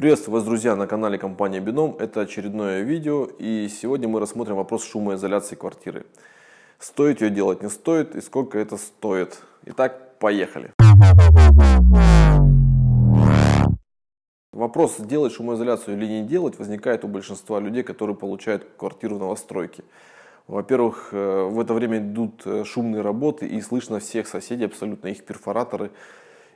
Приветствую вас, друзья, на канале компании Бином. Это очередное видео, и сегодня мы рассмотрим вопрос шумоизоляции квартиры. Стоит ее делать, не стоит, и сколько это стоит. Итак, поехали. Вопрос, делать шумоизоляцию или не делать, возникает у большинства людей, которые получают квартиру в новостройке. Во-первых, э, в это время идут э, шумные работы, и слышно всех соседей, абсолютно их перфораторы,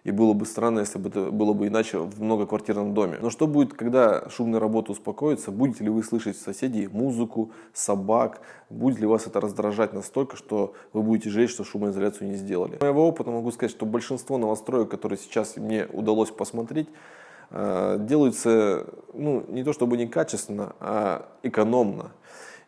и было бы странно, если бы это было бы иначе в многоквартирном доме. Но что будет, когда шумная работа успокоится? Будете ли вы слышать соседей музыку, собак? Будет ли вас это раздражать настолько, что вы будете жалеть, что шумоизоляцию не сделали? С моего опыта могу сказать, что большинство новостроек, которые сейчас мне удалось посмотреть, э, делаются ну, не то чтобы некачественно, а экономно.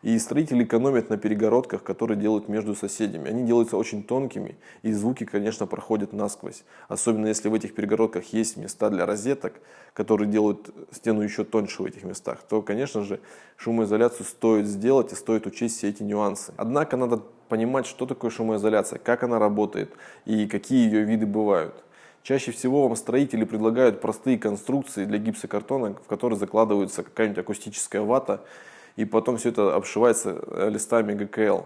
И строители экономят на перегородках, которые делают между соседями. Они делаются очень тонкими, и звуки, конечно, проходят насквозь. Особенно если в этих перегородках есть места для розеток, которые делают стену еще тоньше в этих местах, то, конечно же, шумоизоляцию стоит сделать и стоит учесть все эти нюансы. Однако надо понимать, что такое шумоизоляция, как она работает и какие ее виды бывают. Чаще всего вам строители предлагают простые конструкции для гипсокартона, в которые закладывается какая-нибудь акустическая вата, и потом все это обшивается э, листами ГКЛ.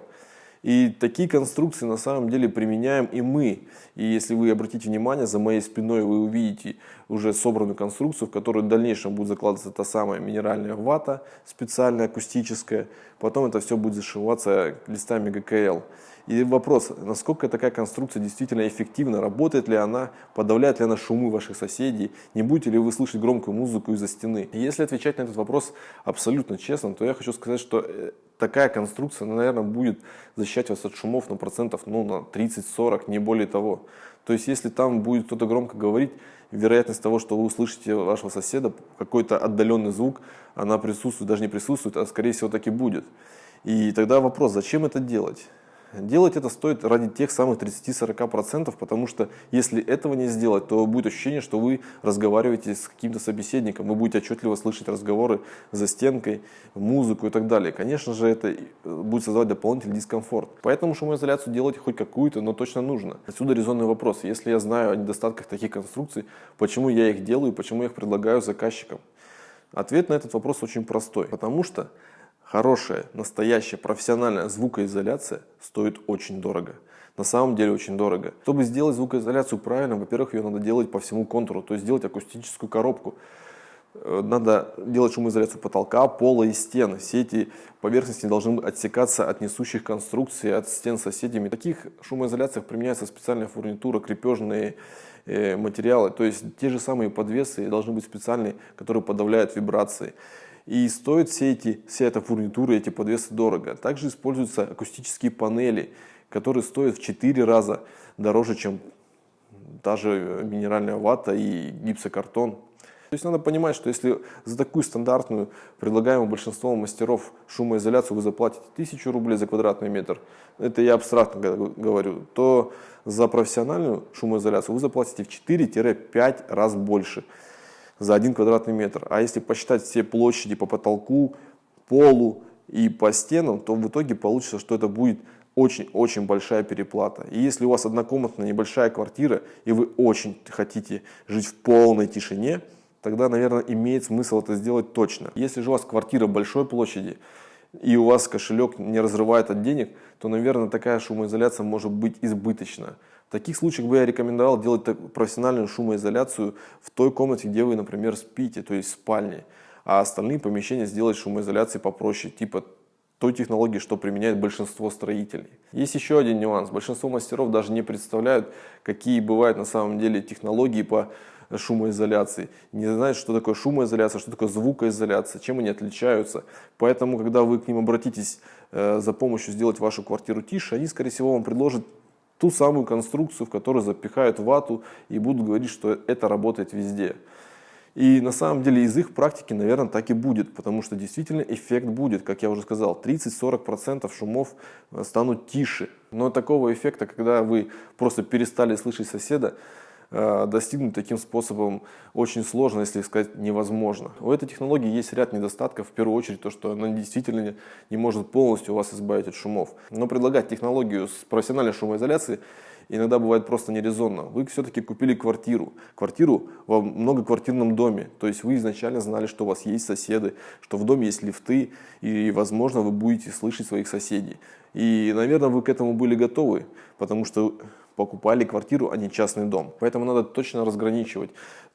И такие конструкции на самом деле применяем и мы. И если вы обратите внимание, за моей спиной вы увидите уже собранную конструкцию, в которую в дальнейшем будет закладываться та самая минеральная вата, специальная акустическая. Потом это все будет зашиваться листами ГКЛ. И вопрос, насколько такая конструкция действительно эффективна, работает ли она, подавляет ли она шумы ваших соседей, не будете ли вы слышать громкую музыку из-за стены. И если отвечать на этот вопрос абсолютно честно, то я хочу сказать, что э, такая конструкция, наверное, будет защищать вас от шумов на процентов ну, на 30-40, не более того. То есть, если там будет кто-то громко говорить, вероятность того, что вы услышите вашего соседа, какой-то отдаленный звук, она присутствует, даже не присутствует, а скорее всего таки будет. И тогда вопрос, зачем это делать? Делать это стоит ради тех самых 30-40%, потому что если этого не сделать, то будет ощущение, что вы разговариваете с каким-то собеседником, вы будете отчетливо слышать разговоры за стенкой, музыку и так далее. Конечно же, это будет создавать дополнительный дискомфорт. Поэтому шумоизоляцию делать хоть какую-то, но точно нужно. Отсюда резонный вопрос. Если я знаю о недостатках таких конструкций, почему я их делаю, почему я их предлагаю заказчикам? Ответ на этот вопрос очень простой. Потому что Хорошая, настоящая, профессиональная звукоизоляция стоит очень дорого. На самом деле очень дорого. Чтобы сделать звукоизоляцию правильно, во-первых, ее надо делать по всему контуру, то есть делать акустическую коробку. Э, надо делать шумоизоляцию потолка, пола и стен. Все эти поверхности должны отсекаться от несущих конструкций, от стен соседями. В таких шумоизоляциях применяется специальная фурнитура, крепежные э, материалы. То есть те же самые подвесы должны быть специальные, которые подавляют вибрации. И стоят все эти, вся эта фурнитура, эти подвесы дорого. Также используются акустические панели, которые стоят в 4 раза дороже, чем даже минеральная вата и гипсокартон. То есть надо понимать, что если за такую стандартную, предлагаемую большинством мастеров шумоизоляцию вы заплатите 1000 рублей за квадратный метр, это я абстрактно говорю, то за профессиональную шумоизоляцию вы заплатите в 4-5 раз больше за один квадратный метр. А если посчитать все площади по потолку, полу и по стенам, то в итоге получится, что это будет очень-очень большая переплата. И если у вас однокомнатная небольшая квартира, и вы очень хотите жить в полной тишине, тогда, наверное, имеет смысл это сделать точно. Если же у вас квартира большой площади, и у вас кошелек не разрывает от денег, то, наверное, такая шумоизоляция может быть избыточна. В таких случаях бы я рекомендовал делать профессиональную шумоизоляцию в той комнате, где вы, например, спите, то есть спальне, а остальные помещения сделать шумоизоляцией попроще, типа той технологии, что применяет большинство строителей. Есть еще один нюанс. Большинство мастеров даже не представляют, какие бывают на самом деле технологии по шумоизоляции, не знают, что такое шумоизоляция, что такое звукоизоляция, чем они отличаются. Поэтому, когда вы к ним обратитесь э, за помощью сделать вашу квартиру тише, они, скорее всего, вам предложат ту самую конструкцию, в которую запихают вату и будут говорить, что это работает везде. И на самом деле из их практики, наверное, так и будет, потому что действительно эффект будет, как я уже сказал, 30-40% шумов э, станут тише. Но такого эффекта, когда вы просто перестали слышать соседа, достигнуть таким способом очень сложно, если сказать невозможно. У этой технологии есть ряд недостатков. В первую очередь то, что она действительно не может полностью вас избавить от шумов. Но предлагать технологию с профессиональной шумоизоляцией иногда бывает просто нерезонно. Вы все-таки купили квартиру, квартиру в многоквартирном доме, то есть вы изначально знали, что у вас есть соседи, что в доме есть лифты, и, возможно, вы будете слышать своих соседей. И, наверное, вы к этому были готовы, потому что покупали квартиру, а не частный дом. Поэтому надо точно разграничивать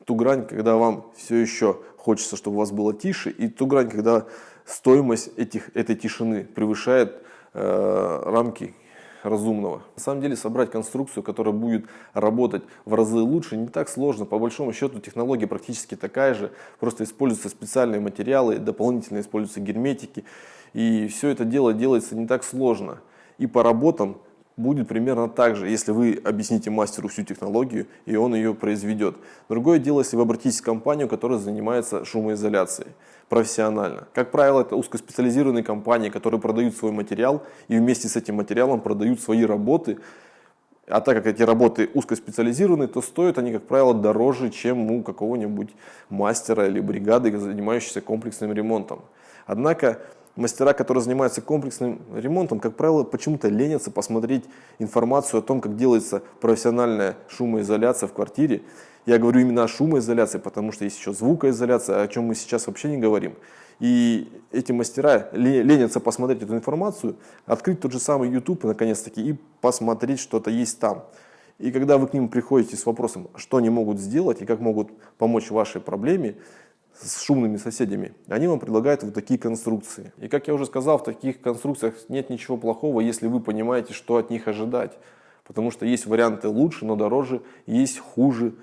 ту грань, когда вам все еще хочется, чтобы у вас было тише, и ту грань, когда стоимость этих, этой тишины превышает э, рамки разумного. На самом деле собрать конструкцию, которая будет работать в разы лучше, не так сложно. По большому счету технология практически такая же, просто используются специальные материалы, дополнительно используются герметики. И все это дело делается не так сложно. И по работам будет примерно так же, если вы объясните мастеру всю технологию, и он ее произведет. Другое дело, если вы обратитесь в компанию, которая занимается шумоизоляцией профессионально. Как правило, это узкоспециализированные компании, которые продают свой материал и вместе с этим материалом продают свои работы. А так как эти работы узкоспециализированы, то стоят они, как правило, дороже, чем у какого-нибудь мастера или бригады, занимающейся комплексным ремонтом. Однако мастера, которые занимаются комплексным ремонтом, как правило, почему-то ленятся посмотреть информацию о том, как делается профессиональная шумоизоляция в квартире. Я говорю именно о шумоизоляции, потому что есть еще звукоизоляция, о чем мы сейчас вообще не говорим. И эти мастера ленятся посмотреть эту информацию, открыть тот же самый YouTube, наконец-таки, и посмотреть, что-то есть там. И когда вы к ним приходите с вопросом, что они могут сделать и как могут помочь вашей проблеме, с шумными соседями, они вам предлагают вот такие конструкции. И как я уже сказал, в таких конструкциях нет ничего плохого, если вы понимаете, что от них ожидать. Потому что есть варианты лучше, но дороже, есть хуже,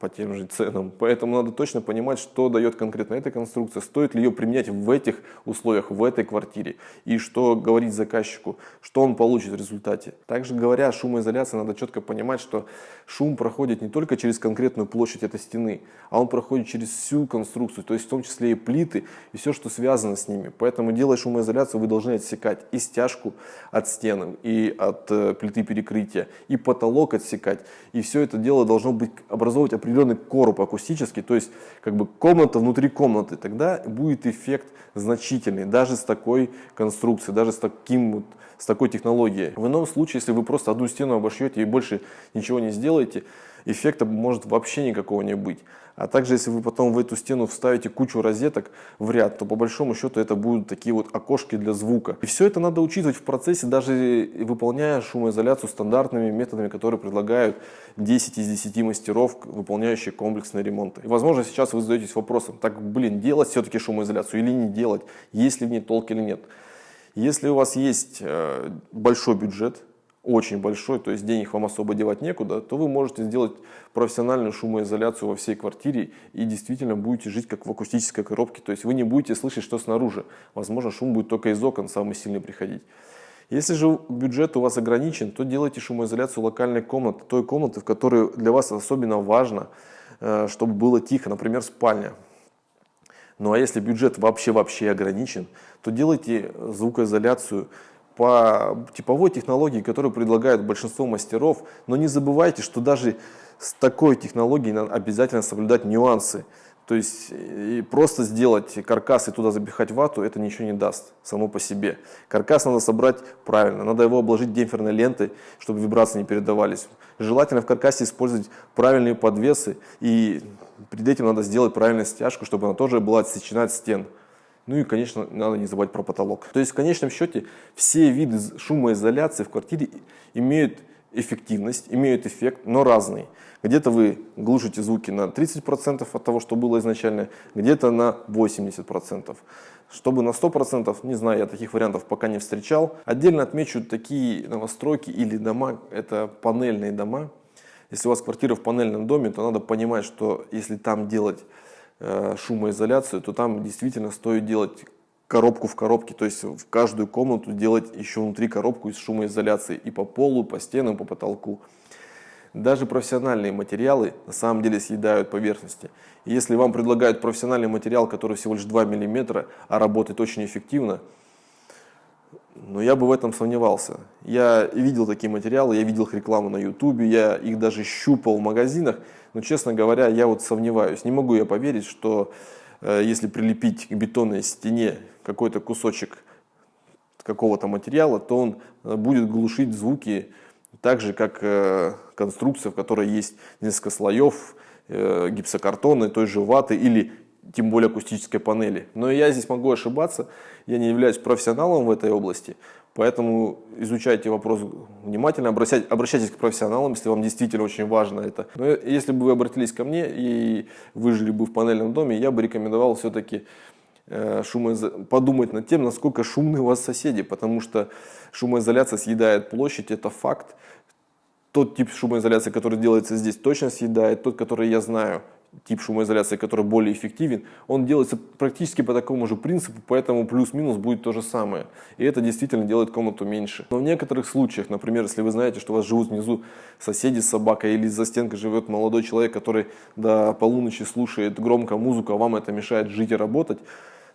по тем же ценам. Поэтому надо точно понимать, что дает конкретно эта конструкция, стоит ли ее применять в этих условиях, в этой квартире, и что говорить заказчику, что он получит в результате. Также говоря о шумоизоляции, надо четко понимать, что шум проходит не только через конкретную площадь этой стены, а он проходит через всю конструкцию, то есть в том числе и плиты, и все, что связано с ними. Поэтому, делая шумоизоляцию, вы должны отсекать и стяжку от стены, и от э, плиты перекрытия, и потолок отсекать. И все это дело должно быть образовывать определенный короб акустический, то есть как бы комната внутри комнаты, тогда будет эффект значительный, даже с такой конструкцией, даже с, таким вот, с такой технологией. В ином случае, если вы просто одну стену обошьете и больше ничего не сделаете, эффекта может вообще никакого не быть. А также, если вы потом в эту стену вставите кучу розеток в ряд, то по большому счету это будут такие вот окошки для звука. И все это надо учитывать в процессе, даже выполняя шумоизоляцию стандартными методами, которые предлагают 10 из 10 мастеров, выполняющие комплексные ремонты. И, возможно, сейчас вы задаетесь вопросом, так, блин, делать все-таки шумоизоляцию или не делать, есть ли в ней толк или нет. Если у вас есть э, большой бюджет, очень большой, то есть денег вам особо девать некуда, то вы можете сделать профессиональную шумоизоляцию во всей квартире и действительно будете жить как в акустической коробке, то есть вы не будете слышать, что снаружи. Возможно, шум будет только из окон самый сильный приходить. Если же бюджет у вас ограничен, то делайте шумоизоляцию локальной комнаты, той комнаты, в которой для вас особенно важно, э, чтобы было тихо, например, спальня. Ну а если бюджет вообще-вообще ограничен, то делайте звукоизоляцию по типовой технологии, которую предлагают большинство мастеров, но не забывайте, что даже с такой технологией надо обязательно соблюдать нюансы. То есть просто сделать каркас и туда запихать вату, это ничего не даст само по себе. Каркас надо собрать правильно, надо его обложить демпферной лентой, чтобы вибрации не передавались. Желательно в каркасе использовать правильные подвесы и перед этим надо сделать правильную стяжку, чтобы она тоже была отсечена от стен. Ну и, конечно, надо не забывать про потолок. То есть, в конечном счете, все виды шумоизоляции в квартире имеют эффективность, имеют эффект, но разный. Где-то вы глушите звуки на 30% от того, что было изначально, где-то на 80%. Чтобы на 100%, не знаю, я таких вариантов пока не встречал. Отдельно отмечу такие новостройки или дома, это панельные дома. Если у вас квартира в панельном доме, то надо понимать, что если там делать шумоизоляцию, то там действительно стоит делать коробку в коробке, то есть в каждую комнату делать еще внутри коробку из шумоизоляции и по полу, по стенам, по потолку. Даже профессиональные материалы на самом деле съедают поверхности. И если вам предлагают профессиональный материал, который всего лишь 2 мм, а работает очень эффективно, но я бы в этом сомневался. Я видел такие материалы, я видел их рекламу на ютубе, я их даже щупал в магазинах, но, честно говоря, я вот сомневаюсь. Не могу я поверить, что э, если прилепить к бетонной стене какой-то кусочек какого-то материала, то он э, будет глушить звуки так же как э, конструкция, в которой есть несколько слоев э, гипсокартона, той же ваты или тем более акустической панели. Но я здесь могу ошибаться, я не являюсь профессионалом в этой области, поэтому изучайте вопрос внимательно, обращайтесь, к профессионалам, если вам действительно очень важно это. Но если бы вы обратились ко мне и вы жили бы в панельном доме, я бы рекомендовал все-таки э, подумать над тем, насколько шумные у вас соседи, потому что шумоизоляция съедает площадь, это факт. Тот тип шумоизоляции, который делается здесь, точно съедает, тот, который я знаю, тип шумоизоляции, который более эффективен, он делается практически по такому же принципу, поэтому плюс-минус будет то же самое. И это действительно делает комнату меньше. Но в некоторых случаях, например, если вы знаете, что у вас живут внизу соседи с собакой или за стенкой живет молодой человек, который до полуночи слушает громко музыку, а вам это мешает жить и работать,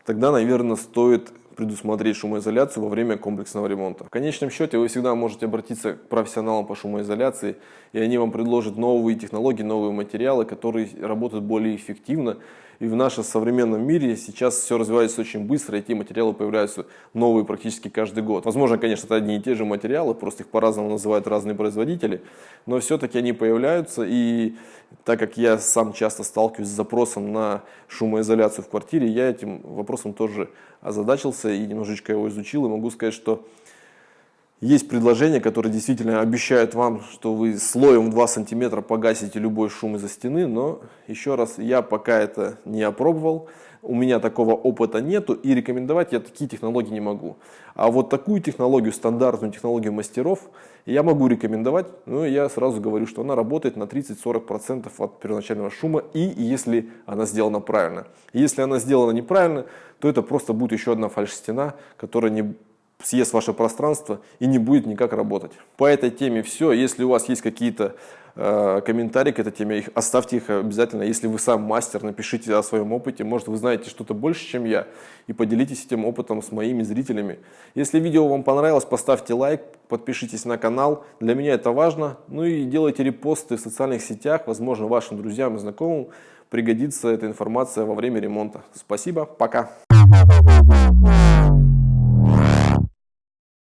тогда, наверное, стоит предусмотреть шумоизоляцию во время комплексного ремонта. В конечном счете вы всегда можете обратиться к профессионалам по шумоизоляции, и они вам предложат новые технологии, новые материалы, которые работают более эффективно и в нашем современном мире сейчас все развивается очень быстро, и эти материалы появляются новые практически каждый год. Возможно, конечно, это одни и те же материалы, просто их по-разному называют разные производители, но все-таки они появляются, и так как я сам часто сталкиваюсь с запросом на шумоизоляцию в квартире, я этим вопросом тоже озадачился и немножечко его изучил, и могу сказать, что есть предложения, которые действительно обещают вам, что вы слоем в 2 сантиметра погасите любой шум из-за стены, но еще раз, я пока это не опробовал, у меня такого опыта нету и рекомендовать я такие технологии не могу. А вот такую технологию, стандартную технологию мастеров, я могу рекомендовать, но я сразу говорю, что она работает на 30-40% от первоначального шума, и если она сделана правильно. Если она сделана неправильно, то это просто будет еще одна фальш-стена, которая не съест ваше пространство и не будет никак работать. По этой теме все. Если у вас есть какие-то э, комментарии к этой теме, их, оставьте их обязательно. Если вы сам мастер, напишите о своем опыте. Может вы знаете что-то больше, чем я. И поделитесь этим опытом с моими зрителями. Если видео вам понравилось, поставьте лайк, подпишитесь на канал. Для меня это важно. Ну и делайте репосты в социальных сетях. Возможно, вашим друзьям и знакомым пригодится эта информация во время ремонта. Спасибо, пока.